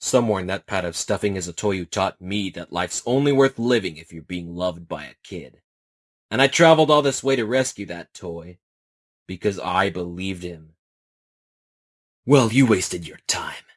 Somewhere in that pad of stuffing is a toy who taught me that life's only worth living if you're being loved by a kid. And I traveled all this way to rescue that toy. Because I believed him. Well, you wasted your time.